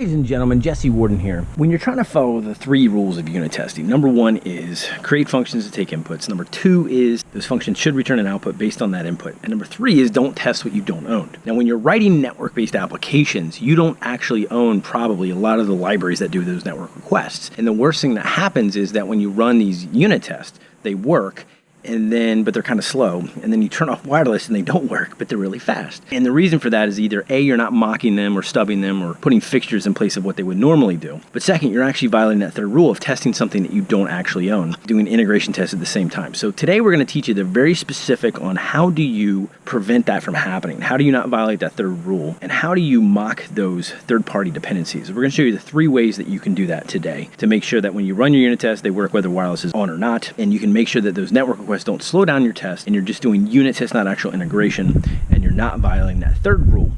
Ladies and gentlemen, Jesse Warden here. When you're trying to follow the three rules of unit testing, number one is create functions to take inputs. Number two is those functions should return an output based on that input. And number three is don't test what you don't own. Now, when you're writing network-based applications, you don't actually own probably a lot of the libraries that do those network requests. And the worst thing that happens is that when you run these unit tests, they work and then but they're kind of slow and then you turn off wireless and they don't work but they're really fast. And the reason for that is either a you're not mocking them or stubbing them or putting fixtures in place of what they would normally do. But second you're actually violating that third rule of testing something that you don't actually own doing integration tests at the same time. So today we're going to teach you the very specific on how do you prevent that from happening? How do you not violate that third rule? And how do you mock those third party dependencies? We're going to show you the three ways that you can do that today to make sure that when you run your unit test they work whether wireless is on or not. And you can make sure that those network requests don't slow down your test and you're just doing unit tests, not actual integration, and you're not violating that third rule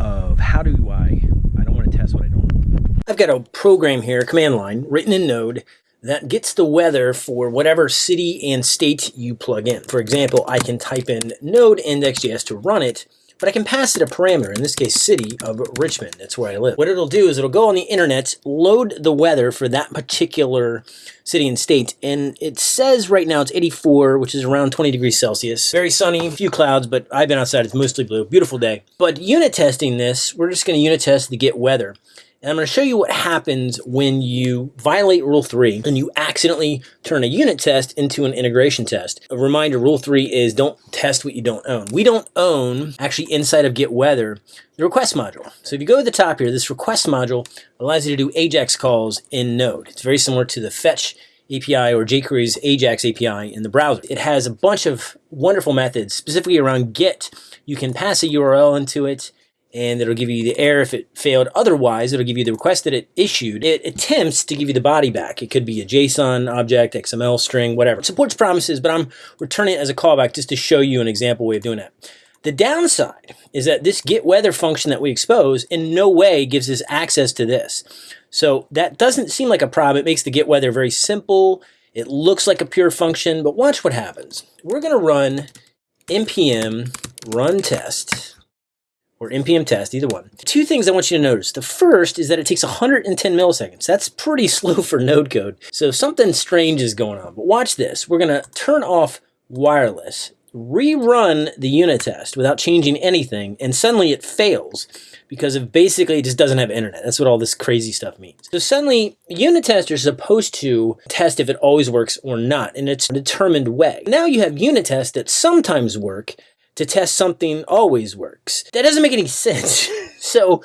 of how do I, I don't want to test what I don't know. I've got a program here, command line, written in Node that gets the weather for whatever city and state you plug in. For example, I can type in node index.js to run it, but I can pass it a parameter, in this case city of Richmond, that's where I live. What it'll do is it'll go on the internet, load the weather for that particular city and state, and it says right now it's 84, which is around 20 degrees Celsius. Very sunny, few clouds, but I've been outside, it's mostly blue, beautiful day. But unit testing this, we're just gonna unit test the get weather. And I'm going to show you what happens when you violate Rule 3 and you accidentally turn a unit test into an integration test. A reminder, Rule 3 is don't test what you don't own. We don't own, actually inside of Get Weather, the request module. So if you go to the top here, this request module allows you to do AJAX calls in Node. It's very similar to the fetch API or jQuery's AJAX API in the browser. It has a bunch of wonderful methods, specifically around GET. You can pass a URL into it and it'll give you the error if it failed. Otherwise, it'll give you the request that it issued. It attempts to give you the body back. It could be a JSON object, XML string, whatever. It supports promises, but I'm returning it as a callback just to show you an example way of doing that. The downside is that this get weather function that we expose in no way gives us access to this. So that doesn't seem like a problem. It makes the get weather very simple. It looks like a pure function, but watch what happens. We're going to run npm run test or npm test, either one. Two things I want you to notice. The first is that it takes 110 milliseconds. That's pretty slow for node code. So something strange is going on. But watch this. We're going to turn off wireless, rerun the unit test without changing anything, and suddenly it fails because of basically it just doesn't have internet. That's what all this crazy stuff means. So suddenly unit tests are supposed to test if it always works or not in a determined way. Now you have unit tests that sometimes work to test something always works. That doesn't make any sense. so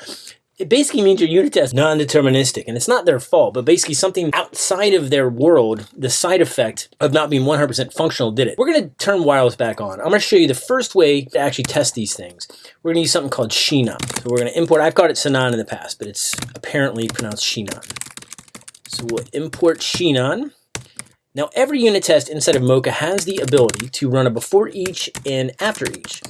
it basically means your unit test non-deterministic and it's not their fault but basically something outside of their world the side effect of not being 100% functional did it we're going to turn wireless back on i'm going to show you the first way to actually test these things we're going to use something called Shinon. so we're going to import i've called it Sinon in the past but it's apparently pronounced Shinon. so we'll import Shinon. Now every unit test inside of Mocha has the ability to run a before each and after each.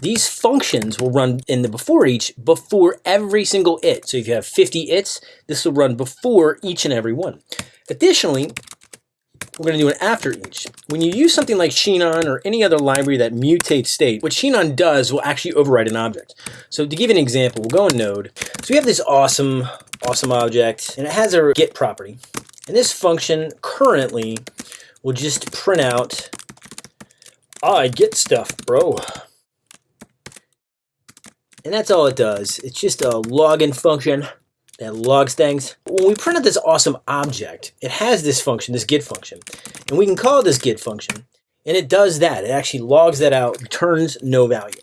These functions will run in the before each before every single it. So if you have 50 its, this will run before each and every one. Additionally, we're going to do an after each. When you use something like Shinon or any other library that mutates state, what Shinon does will actually overwrite an object. So to give an example, we'll go in Node. So we have this awesome, awesome object, and it has a get property. And this function currently will just print out, I get stuff, bro. And that's all it does. It's just a login function that logs things. When we print out this awesome object, it has this function, this get function. And we can call this get function. And it does that. It actually logs that out, returns no value.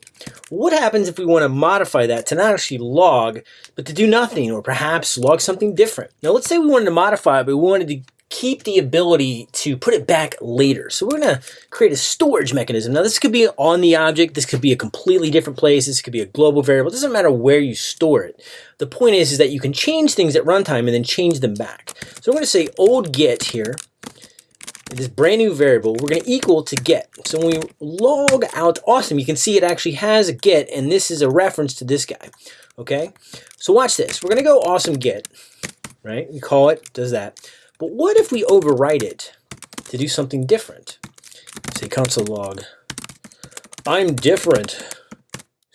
What happens if we want to modify that to not actually log, but to do nothing, or perhaps log something different? Now, let's say we wanted to modify it, but we wanted to keep the ability to put it back later. So we're going to create a storage mechanism. Now, this could be on the object. This could be a completely different place. This could be a global variable. It doesn't matter where you store it. The point is, is that you can change things at runtime and then change them back. So I'm going to say old get here this brand new variable, we're going to equal to get. So when we log out awesome, you can see it actually has a get, and this is a reference to this guy. Okay, so watch this. We're going to go awesome get, right? We call it, does that. But what if we overwrite it to do something different? Say console log, I'm different.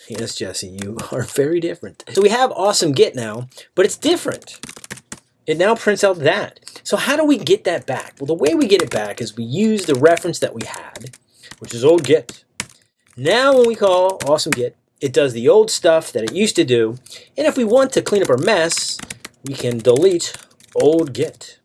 Yes, Jesse, you are very different. So we have awesome get now, but it's different. It now prints out that. So how do we get that back? Well, the way we get it back is we use the reference that we had, which is old get. Now when we call awesome get, it does the old stuff that it used to do. And if we want to clean up our mess, we can delete old get.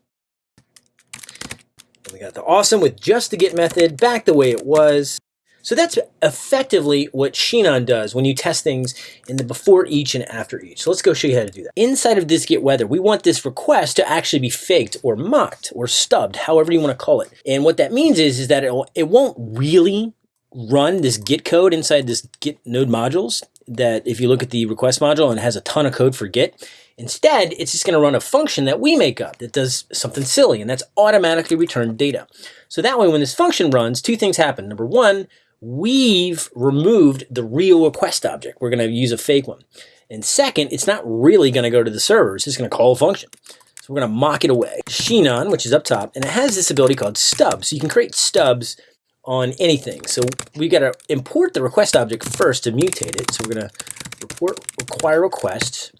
And we got the awesome with just the get method back the way it was. So that's effectively what Sinon does when you test things in the before each and after each. So let's go show you how to do that. Inside of this get weather, we want this request to actually be faked or mocked or stubbed, however you want to call it. And what that means is, is that it, it won't really run this Git code inside this Git node modules that if you look at the request module and has a ton of code for Git, Instead, it's just going to run a function that we make up that does something silly, and that's automatically return data. So that way, when this function runs, two things happen. Number one, we've removed the real request object. We're going to use a fake one. And second, it's not really going to go to the server. It's just going to call a function. So we're going to mock it away. Sinon, which is up top, and it has this ability called stubs. So you can create stubs on anything. So we've got to import the request object first to mutate it. So we're going to report require request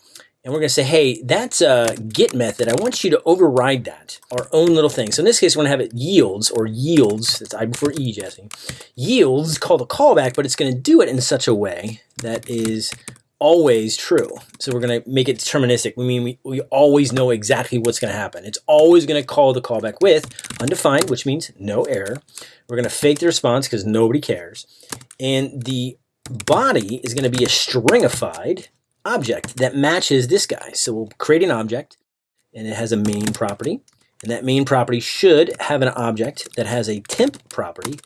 and we're going to say, hey, that's a get method. I want you to override that, our own little thing. So in this case, we're going to have it yields or yields. That's I before E, Jesse. Yields called a callback, but it's going to do it in such a way that is always true. So we're going to make it deterministic. We mean we, we always know exactly what's going to happen. It's always going to call the callback with undefined, which means no error. We're going to fake the response because nobody cares. And the body is going to be a stringified object that matches this guy. So we'll create an object and it has a main property. And that main property should have an object that has a temp property.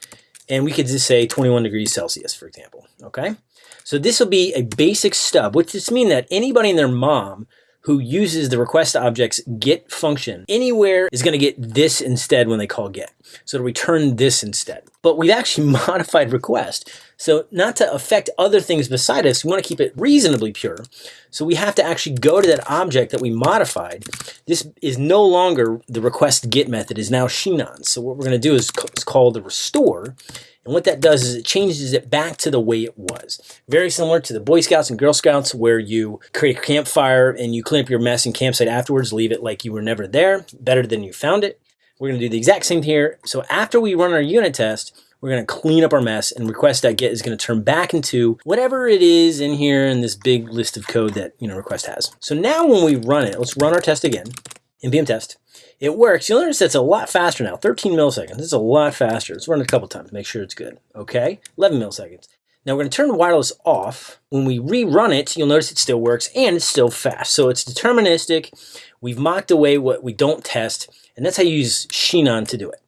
And we could just say 21 degrees Celsius, for example, okay? So this will be a basic stub, which just means that anybody and their mom who uses the request object's get function anywhere is going to get this instead when they call get. So it'll return this instead. But we've actually modified request. So not to affect other things beside us, we want to keep it reasonably pure. So we have to actually go to that object that we modified. This is no longer the request get method, is now Shinon. So what we're going to do is call the restore. And what that does is it changes it back to the way it was. Very similar to the Boy Scouts and Girl Scouts where you create a campfire and you clean up your mess and campsite afterwards, leave it like you were never there, better than you found it. We're going to do the exact same here. So after we run our unit test, we're going to clean up our mess and request.get is going to turn back into whatever it is in here in this big list of code that you know request has. So now when we run it, let's run our test again, npm test. It works. You'll notice it's a lot faster now, 13 milliseconds. It's a lot faster. Let's run it a couple times, make sure it's good. Okay, 11 milliseconds. Now we're going to turn wireless off. When we rerun it, you'll notice it still works and it's still fast. So it's deterministic. We've mocked away what we don't test, and that's how you use Sinon to do it.